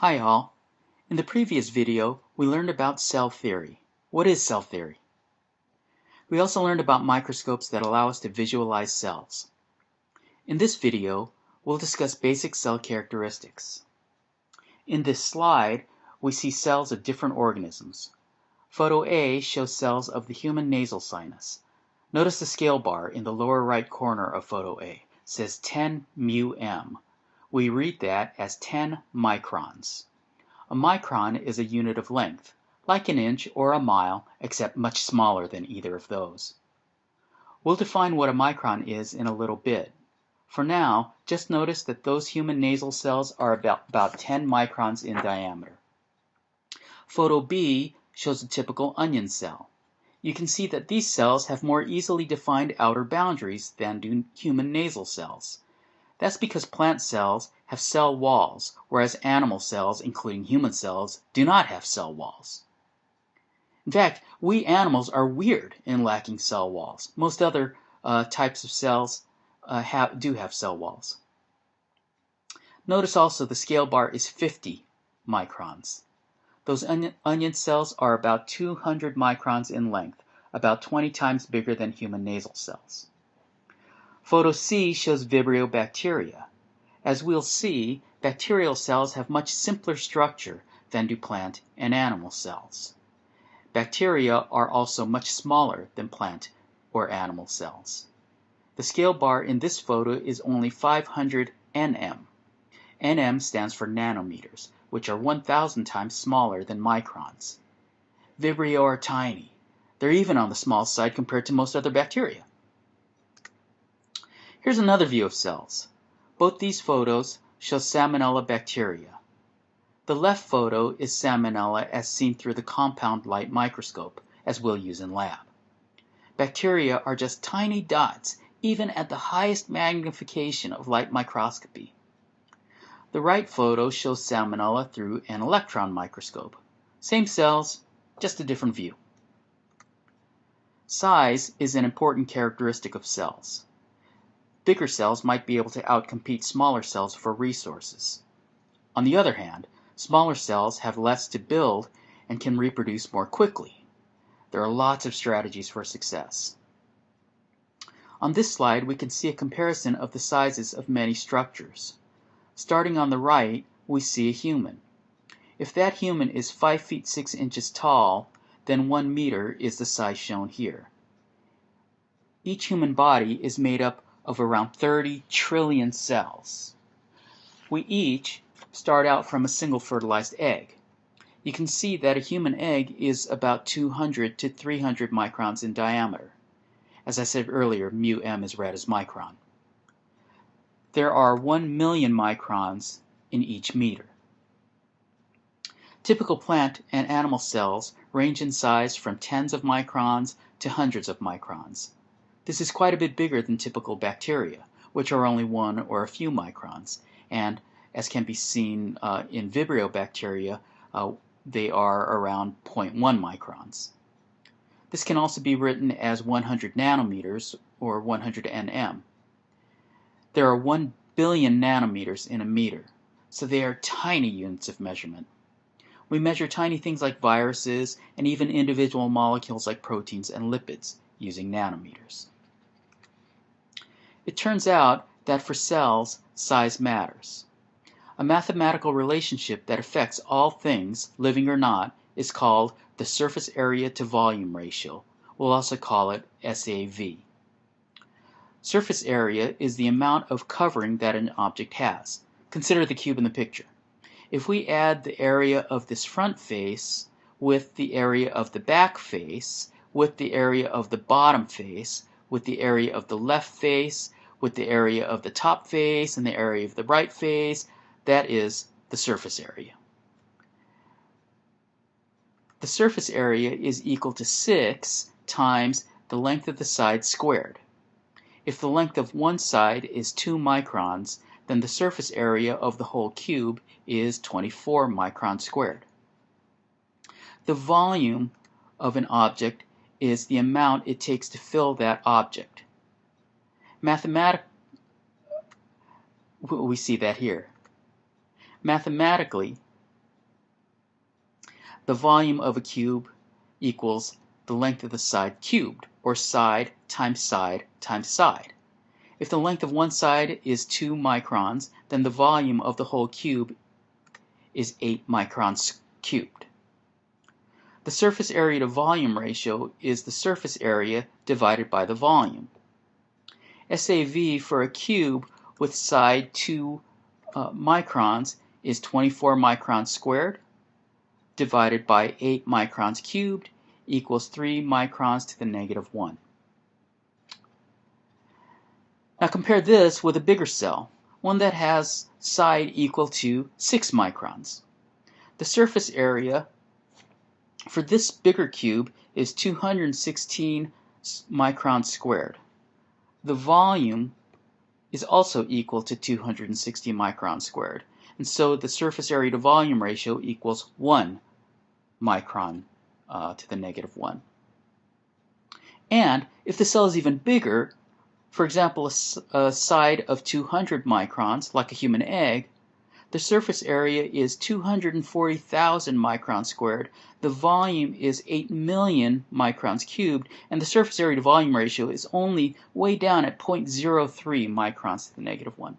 Hi all. In the previous video, we learned about cell theory. What is cell theory? We also learned about microscopes that allow us to visualize cells. In this video, we'll discuss basic cell characteristics. In this slide, we see cells of different organisms. Photo A shows cells of the human nasal sinus. Notice the scale bar in the lower right corner of photo A says 10 mu m. We read that as 10 microns. A micron is a unit of length, like an inch or a mile, except much smaller than either of those. We'll define what a micron is in a little bit. For now, just notice that those human nasal cells are about, about 10 microns in diameter. Photo B shows a typical onion cell. You can see that these cells have more easily defined outer boundaries than do human nasal cells. That's because plant cells have cell walls, whereas animal cells, including human cells, do not have cell walls. In fact, we animals are weird in lacking cell walls. Most other uh, types of cells uh, do have cell walls. Notice also the scale bar is 50 microns. Those onion cells are about 200 microns in length, about 20 times bigger than human nasal cells. Photo C shows Vibrio bacteria. As we'll see, bacterial cells have much simpler structure than do plant and animal cells. Bacteria are also much smaller than plant or animal cells. The scale bar in this photo is only 500 nm. nm stands for nanometers, which are 1,000 times smaller than microns. Vibrio are tiny. They're even on the small side compared to most other bacteria. Here's another view of cells. Both these photos show Salmonella bacteria. The left photo is Salmonella as seen through the compound light microscope, as we'll use in lab. Bacteria are just tiny dots, even at the highest magnification of light microscopy. The right photo shows Salmonella through an electron microscope. Same cells, just a different view. Size is an important characteristic of cells. Bigger cells might be able to outcompete smaller cells for resources. On the other hand, smaller cells have less to build and can reproduce more quickly. There are lots of strategies for success. On this slide, we can see a comparison of the sizes of many structures. Starting on the right, we see a human. If that human is 5 feet 6 inches tall, then 1 meter is the size shown here. Each human body is made up of around 30 trillion cells. We each start out from a single fertilized egg. You can see that a human egg is about 200 to 300 microns in diameter. As I said earlier, mu m is read as micron. There are 1 million microns in each meter. Typical plant and animal cells range in size from tens of microns to hundreds of microns. This is quite a bit bigger than typical bacteria, which are only one or a few microns, and as can be seen uh, in Vibrio bacteria, uh, they are around 0.1 microns. This can also be written as 100 nanometers or 100 nm. There are 1 billion nanometers in a meter, so they are tiny units of measurement. We measure tiny things like viruses and even individual molecules like proteins and lipids using nanometers. It turns out that for cells, size matters. A mathematical relationship that affects all things, living or not, is called the surface area to volume ratio. We'll also call it SAV. Surface area is the amount of covering that an object has. Consider the cube in the picture. If we add the area of this front face with the area of the back face with the area of the bottom face with the area of the left face with the area of the top face and the area of the right face. That is the surface area. The surface area is equal to 6 times the length of the side squared. If the length of one side is 2 microns, then the surface area of the whole cube is 24 microns squared. The volume of an object is the amount it takes to fill that object. Mathematic we see that here. Mathematically, the volume of a cube equals the length of the side cubed, or side times side times side. If the length of one side is 2 microns, then the volume of the whole cube is 8 microns cubed. The surface area to volume ratio is the surface area divided by the volume. SAV for a cube with side 2 uh, microns is 24 microns squared divided by 8 microns cubed equals 3 microns to the negative 1. Now compare this with a bigger cell, one that has side equal to 6 microns. The surface area for this bigger cube is 216 microns squared. The volume is also equal to 260 microns squared, and so the surface area to volume ratio equals 1 micron uh, to the negative 1. And if the cell is even bigger, for example, a, a side of 200 microns, like a human egg, the surface area is 240,000 microns squared, the volume is 8 million microns cubed, and the surface area to volume ratio is only way down at 0.03 microns to the negative 1.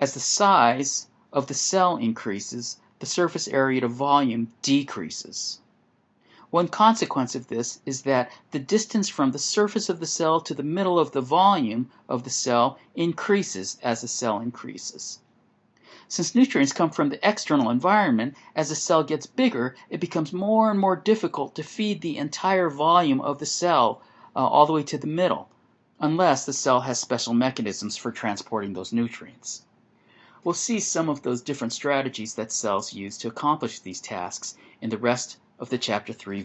As the size of the cell increases, the surface area to volume decreases. One consequence of this is that the distance from the surface of the cell to the middle of the volume of the cell increases as the cell increases. Since nutrients come from the external environment, as the cell gets bigger, it becomes more and more difficult to feed the entire volume of the cell uh, all the way to the middle, unless the cell has special mechanisms for transporting those nutrients. We'll see some of those different strategies that cells use to accomplish these tasks in the rest of the Chapter 3